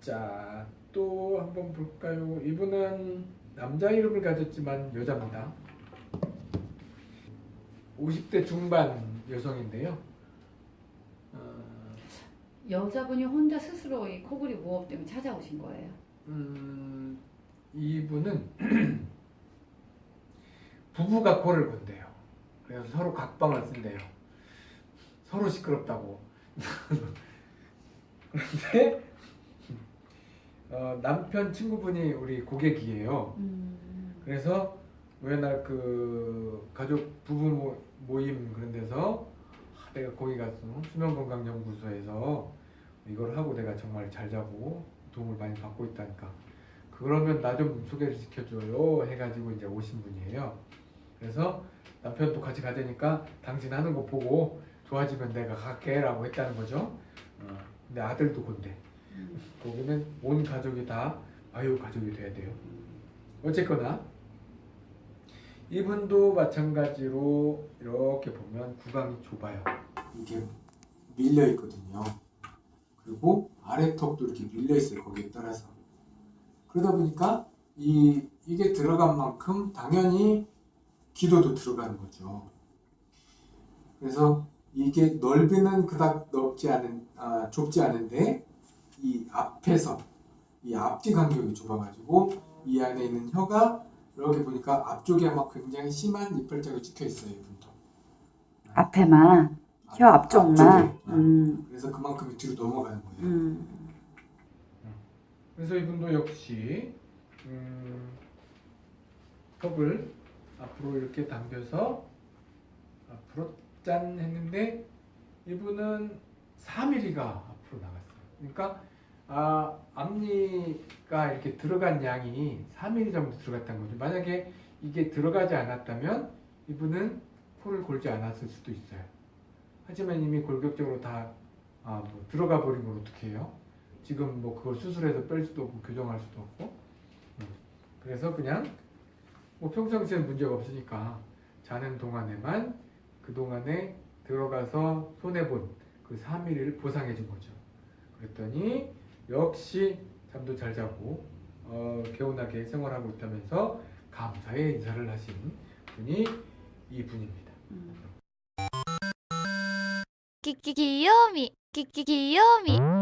자, 또 한번 볼까요? 이분은 남자 이름을 가졌지만 여자입니다. 50대 중반 여성인데요. 어, 여자분이 혼자 스스로 이 코골이 무호흡 때문에 찾아오신 거예요. 음, 이분은 부부가 코를 건대요. 그래서 서로 각방을 쓴대요. 서로 시끄럽다고. 그런데 어, 남편 친구분이 우리 고객이에요. 음. 그래서 맨날 그 가족 부부 모- 모임 그런 데서 아, 내가 거기 가서 수면건강연구소에서 이걸 하고 내가 정말 잘 자고 도움을 많이 받고 있다니까 그러면 나 좀 소개를 시켜줘요 해가지고 이제 오신 분이에요 그래서 남편도 같이 가자니까 당신 하는 거 보고 좋아지면 내가 갈게 라고 했다는 거죠 어, 근데 아들도 음. 거기는 온 가족이 다 아유 가족이 돼야 돼요. 어쨌거나 이분도 마찬가지로 이렇게 보면 구강이 좁아요. 이게 밀려 있거든요. 그리고 아래 턱도 이렇게 밀려 있어요. 거기에 따라서. 그러다 보니까 이 이게 들어간 만큼 당연히 기도도 들어가는 거죠. 그래서 이게 넓이는 그닥 넓지 않은 아, 좁지 않은데 이 앞에서 이 앞뒤 간격이 좁아가지고 이 안에 있는 혀가 이렇게 보니까 앞쪽에 막 굉장히 심한 이빨짝이 찍혀 있어요 이분도 앞에만 혀 앞- 앞쪽만. 앞쪽에. 음, 그래서 그만큼 뒤로 넘어가는 거예요 음. 그래서 이분도 역시 음, 턱을 앞으로 이렇게 당겨서 앞으로 짠 했는데 이분은 4mm가 앞으로 나갔어요. 그러니까 아, 앞니가 이렇게 들어간 양이 4mm 정도 들어갔다는 거죠. 만약에 이게 들어가지 않았다면 이분은 코를 골지 않았을 수도 있어요. 하지만 이미 골격적으로 다 아, 뭐 들어가 걸 어떻게 해요? 지금 뭐 그걸 수술해서 뺄 수도 없고 교정할 수도 없고 음. 그래서 그냥 뭐 평상시에는 문제가 없으니까 자는 동안에만 그 동안에 들어가서 손해본 그 3일을 보상해 준 거죠 그랬더니 역시 잠도 잘 자고 어, 개운하게 생활하고 있다면서 감사의 인사를 하신 분이 이 분입니다. 음. 끼끼 귀요미. 끼끼 귀요미.